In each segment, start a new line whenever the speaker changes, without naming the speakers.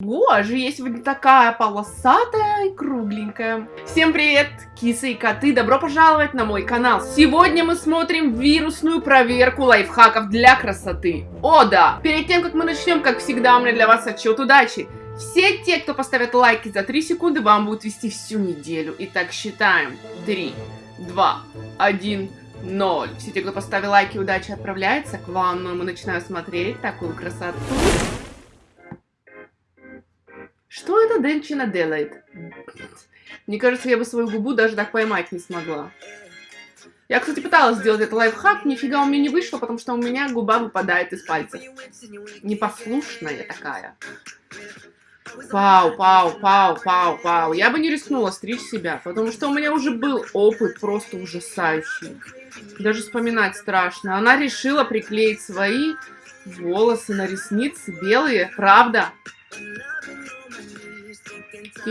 Боже, я сегодня такая полосатая и кругленькая. Всем привет, кисы и коты, добро пожаловать на мой канал. Сегодня мы смотрим вирусную проверку лайфхаков для красоты. О да! Перед тем, как мы начнем, как всегда, у меня для вас отчет удачи. Все те, кто поставят лайки за 3 секунды, вам будут вести всю неделю. Итак, считаем. 3, 2, 1, 0. Все те, кто поставил лайки, удачи отправляется к вам. Но мы начинаем смотреть такую красоту. Денчина делает? Мне кажется, я бы свою губу даже так поймать не смогла. Я, кстати, пыталась сделать этот лайфхак, нифига у меня не вышло, потому что у меня губа выпадает из пальцев. Непослушная такая. Пау, пау, пау, пау, пау. Я бы не рискнула стричь себя, потому что у меня уже был опыт просто ужасающий. Даже вспоминать страшно. Она решила приклеить свои волосы на ресницы белые, правда?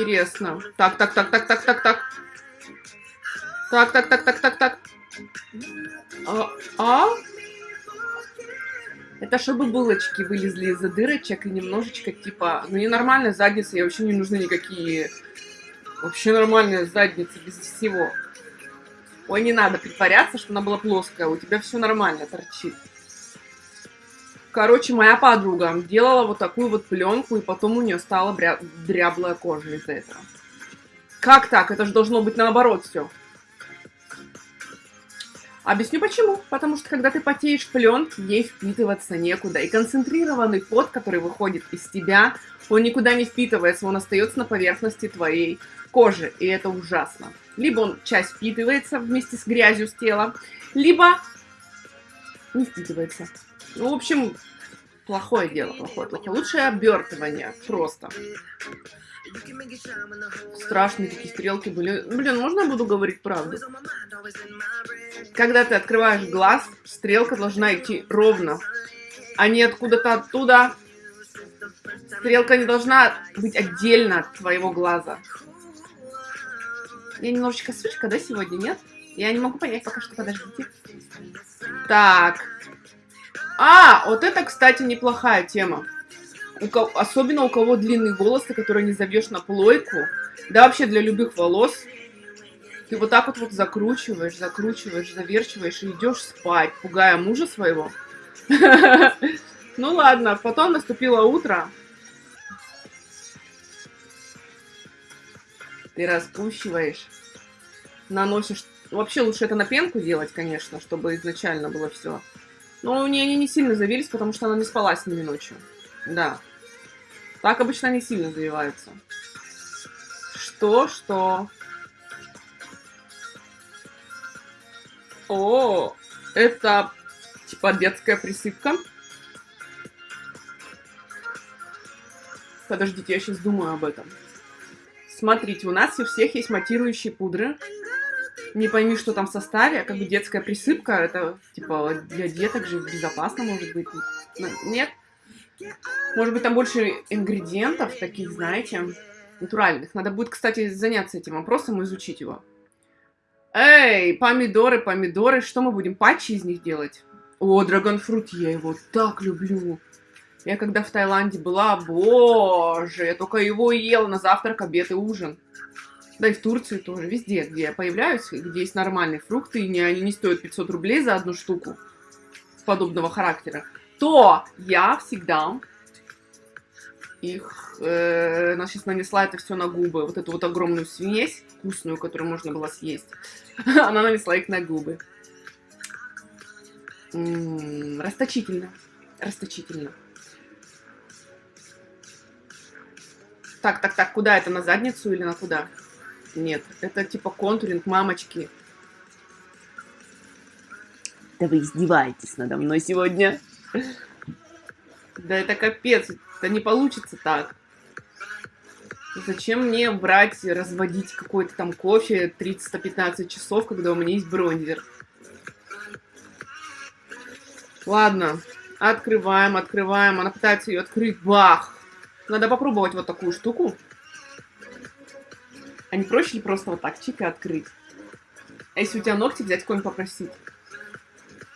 Интересно. Так, так, так, так, так, так, так. Так, так, так, так, так, так. А? а? Это чтобы булочки вылезли из-за дырочек и немножечко типа... Ну, не нормальная задница, ей вообще не нужны никакие... Вообще нормальная задница, без всего. Ой, не надо притворяться, что она была плоская. У тебя все нормально торчит. Короче, моя подруга делала вот такую вот пленку, и потом у нее стала бря... дряблая кожа из-за этого. Как так? Это же должно быть наоборот все. Объясню почему. Потому что когда ты потеешь в пленке, ей впитываться некуда. И концентрированный пот, который выходит из тебя, он никуда не впитывается, он остается на поверхности твоей кожи. И это ужасно. Либо он часть впитывается вместе с грязью с тела, либо не впитывается. Ну, в общем, плохое дело, плохое, плохое. Лучшее обертывание, просто. Страшные такие стрелки были. Блин, можно я буду говорить правду? Когда ты открываешь глаз, стрелка должна идти ровно, а не откуда-то оттуда. Стрелка не должна быть отдельно от твоего глаза. Я немножечко сучка, да, сегодня, нет? Я не могу понять пока что, подождите. Так, а, вот это, кстати, неплохая тема. У кого, особенно у кого длинные волосы, которые не забьешь на плойку. Да вообще для любых волос. Ты вот так вот, вот закручиваешь, закручиваешь, заверчиваешь и идешь спать, пугая мужа своего. Ну ладно, потом наступило утро. Ты распущиваешь, наносишь... Вообще лучше это на пенку делать, конечно, чтобы изначально было все но у нее они не сильно завились, потому что она не спала с ними ночью. Да. Так обычно они сильно завиваются. Что, что? О, это типа детская присыпка. Подождите, я сейчас думаю об этом. Смотрите, у нас у всех есть матирующие пудры не пойми, что там в составе, как бы детская присыпка, это, типа, для деток же безопасно, может быть. Ну, нет? Может быть, там больше ингредиентов таких, знаете, натуральных. Надо будет, кстати, заняться этим вопросом и изучить его. Эй, помидоры, помидоры, что мы будем, патчи из них делать? О, драгонфрут, я его так люблю. Я когда в Таиланде была, боже, я только его ела на завтрак, обед и ужин. Да и в Турции тоже, везде, где я появляюсь, где есть нормальные фрукты, и не, они не стоят 500 рублей за одну штуку подобного характера, то я всегда их, э, она сейчас нанесла это все на губы, вот эту вот огромную смесь вкусную, которую можно было съесть, она нанесла их на губы. М -м, расточительно, расточительно. Так, так, так, куда это, на задницу или на куда? Нет, это типа контуринг мамочки. Да вы издеваетесь надо мной сегодня. Да это капец, это не получится так. Зачем мне брать, разводить какой-то там кофе 30-15 часов, когда у меня есть бронзер? Ладно, открываем, открываем. Она пытается ее открыть. Бах! Надо попробовать вот такую штуку. А не проще ли просто вот так чик и открыть? А если у тебя ногти взять, кого-нибудь попросить?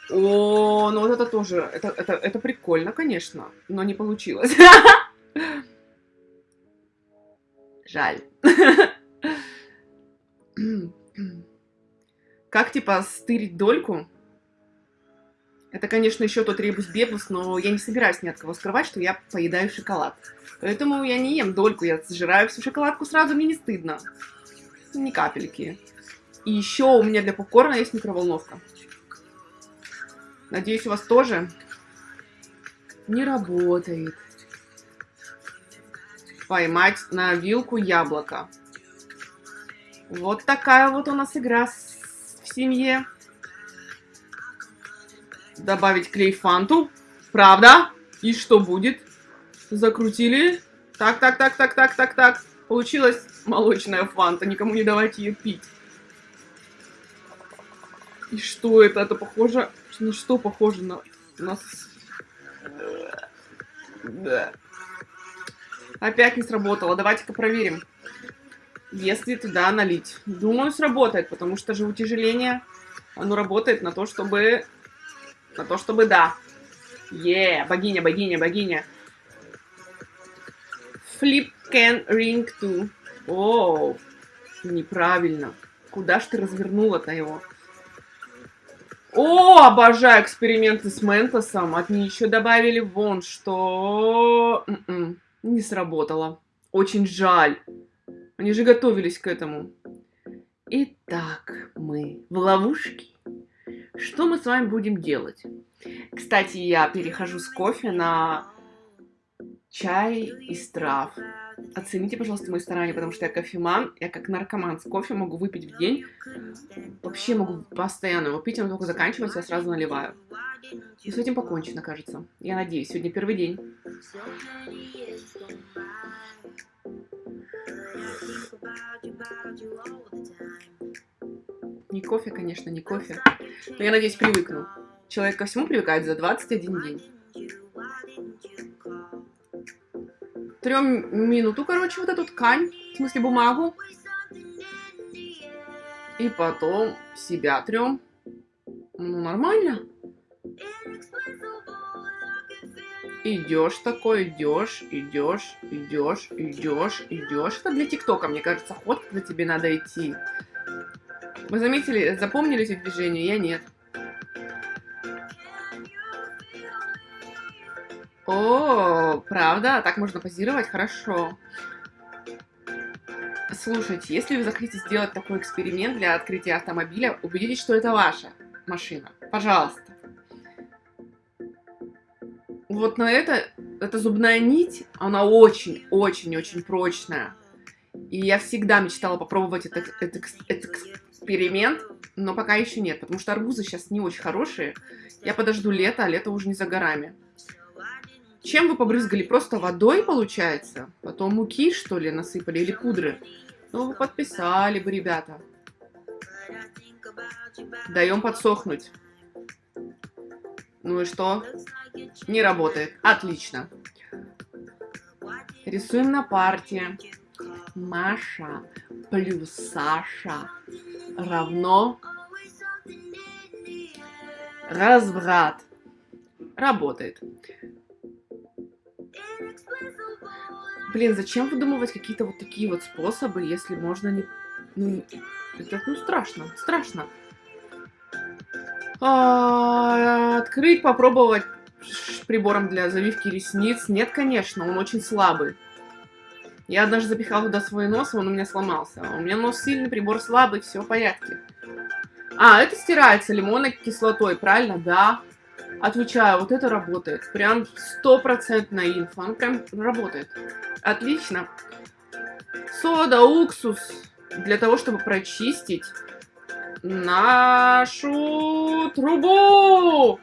О, ну вот это тоже, это, это, это прикольно, конечно, но не получилось. Жаль. Как, типа, стырить дольку? Это, конечно, еще тот ребус-бебус, но я не собираюсь ни от кого скрывать, что я поедаю шоколад. Поэтому я не ем дольку, я сжираю всю шоколадку сразу, мне не стыдно. Ни капельки. И еще у меня для попкорна есть микроволновка. Надеюсь, у вас тоже не работает. Поймать на вилку яблоко. Вот такая вот у нас игра в семье. Добавить клей фанту. Правда? И что будет? Закрутили. Так, так, так, так, так, так, так. Получилась молочная фанта. Никому не давайте ее пить. И что это? Это похоже... На что похоже на... на... Да. Опять не сработало. Давайте-ка проверим. Если туда налить. Думаю, сработает, потому что же утяжеление, оно работает на то, чтобы... На то, чтобы да. Е, богиня, богиня, богиня. Flip can ring to. О, неправильно. Куда ж ты развернула-то его? О, обожаю эксперименты с Ментосом. От них еще добавили вон, что... М м-м, -м, не сработало. Очень жаль. Они же готовились к этому. Итак, мы в ловушке. Что мы с вами будем делать? Кстати, я перехожу с кофе на чай из трав. Оцените, пожалуйста, мои старания, потому что я кофеман, я как наркоман с кофе могу выпить в день. Вообще могу постоянно его пить, он только заканчивается, я сразу наливаю. И с этим покончено, кажется. Я надеюсь, сегодня первый день. Не кофе, конечно, не кофе. Но я надеюсь, привыкну. Человек ко всему привыкает за 21 день. трем минуту, короче, вот эту ткань, в смысле бумагу. И потом себя трем. Ну, нормально. Идешь такой, идешь, идешь, идешь, идешь, идешь. Это для ТикТока, мне кажется, ход, когда тебе надо идти. Вы заметили, запомнили эти движения? Я нет. О, правда? Так можно позировать? Хорошо. Слушайте, если вы захотите сделать такой эксперимент для открытия автомобиля, убедитесь, что это ваша машина. Пожалуйста. Вот на это, эта зубная нить, она очень-очень-очень прочная. И я всегда мечтала попробовать этот, этот, этот эксперимент, но пока еще нет, потому что арбузы сейчас не очень хорошие. Я подожду лето, а лето уже не за горами. Чем вы побрызгали? Просто водой, получается? Потом муки, что ли, насыпали? Или пудры? Ну, вы подписали бы, ребята. Даем подсохнуть. Ну и что? Не работает. Отлично. Рисуем на парте. Маша плюс Саша равно разврат. Работает. Блин, зачем выдумывать какие-то вот такие вот способы, если можно не... Ну, это, ну страшно, страшно. А, открыть, попробовать прибором для завивки ресниц. Нет, конечно, он очень слабый. Я однажды запихала туда свой нос, он у меня сломался. У меня нос сильный, прибор слабый, все в порядке. А, это стирается лимонной кислотой, правильно? Да. Отвечаю, вот это работает. Прям стопроцентная инфа. Он прям работает. Отлично. Сода, уксус. Для того, чтобы прочистить нашу трубу.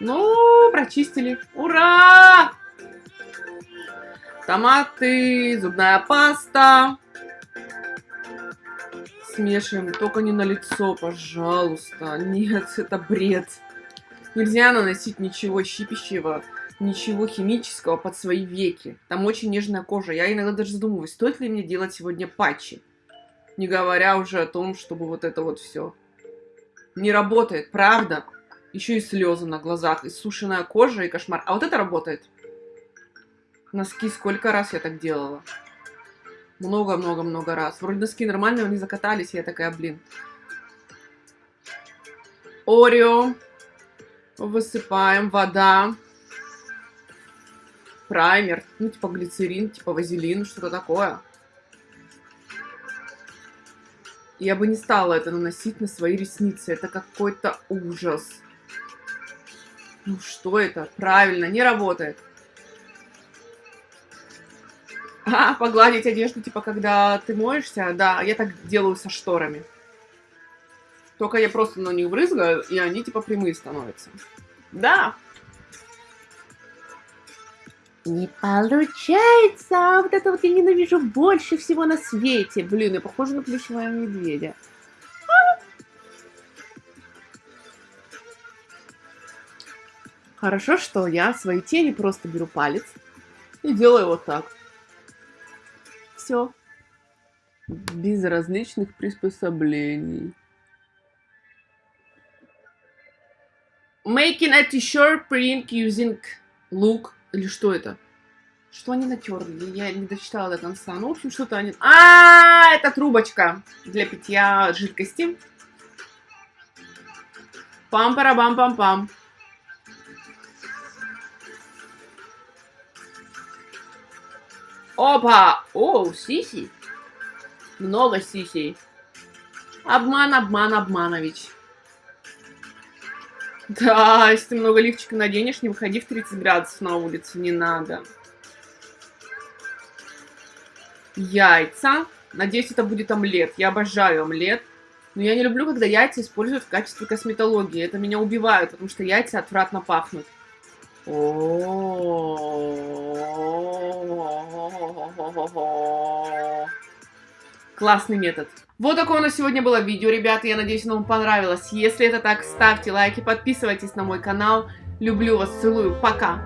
Ну, прочистили. Ура! Томаты, зубная паста. Смешиваем. Только не на лицо, пожалуйста. Нет, это бред. Нельзя наносить ничего щипящего ничего химического под свои веки. Там очень нежная кожа. Я иногда даже задумываюсь, стоит ли мне делать сегодня патчи. Не говоря уже о том, чтобы вот это вот все. Не работает, правда. Еще и слезы на глазах, и сушеная кожа, и кошмар. А вот это работает. Носки сколько раз я так делала? Много-много-много раз. Вроде носки нормальные, они закатались, я такая, блин. Орео. Высыпаем. Вода. Праймер. Ну, типа глицерин, типа вазелин, что-то такое. Я бы не стала это наносить на свои ресницы. Это какой-то ужас. Ну что это? Правильно, не работает. А, погладить одежду, типа, когда ты моешься? Да, я так делаю со шторами. Только я просто на них брызгаю, и они, типа, прямые становятся. Да. Не получается! Вот это вот я ненавижу больше всего на свете. Блин, я похожа на плюшевого медведя. Хорошо, что я свои тени просто беру палец и делаю вот так все. Без различных приспособлений. Making a t-shirt print using look. Или что это? Что они натерли? Я не дочитала до конца. Ну, в общем, что-то они... А, это трубочка для питья жидкости. Пам-парабам-пам-пам. Опа! О, сиси. Много сисей. Обман, обман, обманович. Да, если ты много лифчика наденешь, не выходи в 30 градусов на улицу, не надо. Яйца. Надеюсь, это будет омлет. Я обожаю омлет. Но я не люблю, когда яйца используют в качестве косметологии. Это меня убивает, потому что яйца отвратно пахнут. Классный метод. Вот такое у нас сегодня было видео, ребята. Я надеюсь, оно вам понравилось. Если это так, ставьте лайки, подписывайтесь на мой канал. Люблю вас, целую. Пока.